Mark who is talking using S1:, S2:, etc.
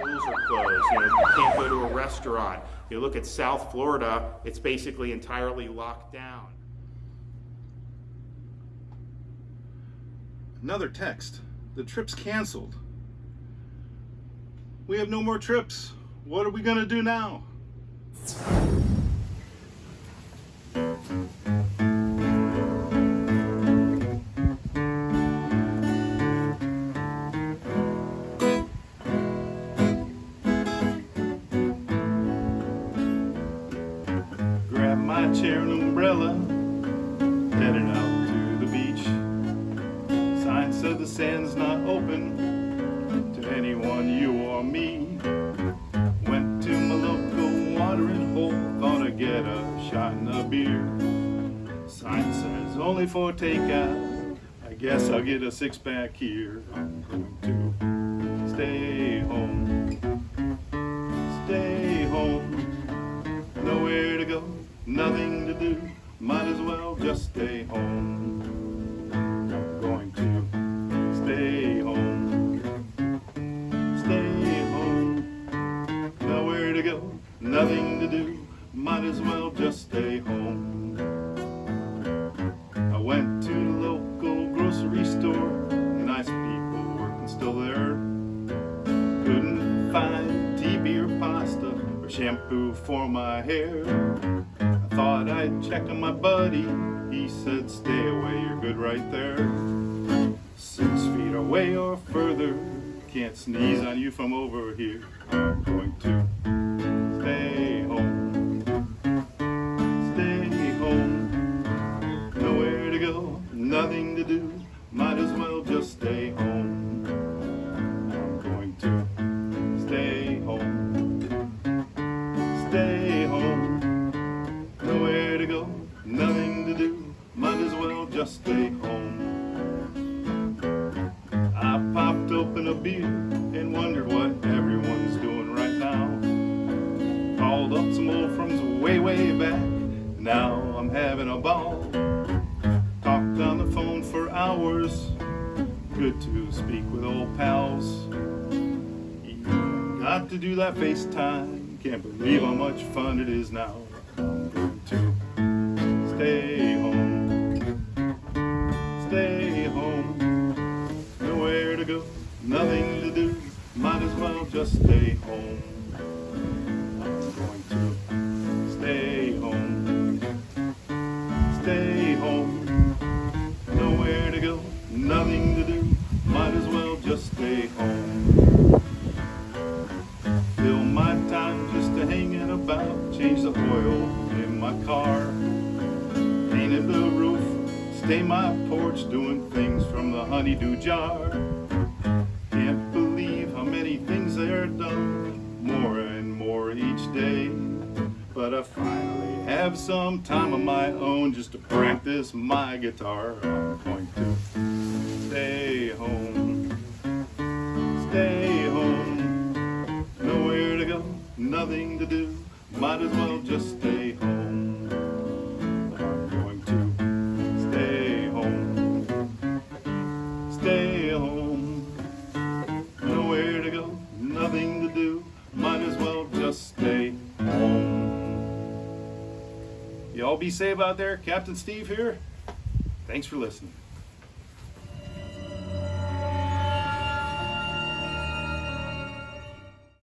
S1: closed. You know, you can't go to a restaurant. You look at South Florida, it's basically entirely locked down.
S2: Another text. The trip's canceled. We have no more trips. What are we gonna do now? Chair and umbrella, headed out to the beach. Sign said the sand's not open to anyone, you or me. Went to my local watering hole, thought I'd get a shot and a beer. Sign says only for takeout. I guess I'll get a six pack here. I'm going to stay home. Stay home. Nothing to do. Might as well just stay home. I'm going to stay home. Stay home. Nowhere to go, nothing to do. Might as well just stay home. I went to the local grocery store. Nice people working still there. Couldn't find TP or pasta or shampoo for my hair. Thought I'd check on my buddy. He said, stay away, you're good right there. Six feet away or further. Can't sneeze on you from over here. I'm going to stay do. Might as well just stay home. I popped open a beer and wondered what everyone's doing right now. Called up some old friends way, way back. Now I'm having a ball. Talked on the phone for hours. Good to speak with old pals. Got to do that FaceTime. Can't believe how much fun it is now. Might as well just stay home. I'm going to stay home. Stay home. Nowhere to go, nothing to do. Might as well just stay home. Fill my time just to hanging about. Change the oil in my car. Painted the roof. Stay my porch doing things from the honeydew jar. Things they're done. More and more each day. But I finally have some time of my own just to practice my guitar. I'm going to stay home. Stay home. Nowhere to go, nothing to do. Might as well just stay home. Might as well just stay home. Y'all be safe out there. Captain Steve here. Thanks for listening.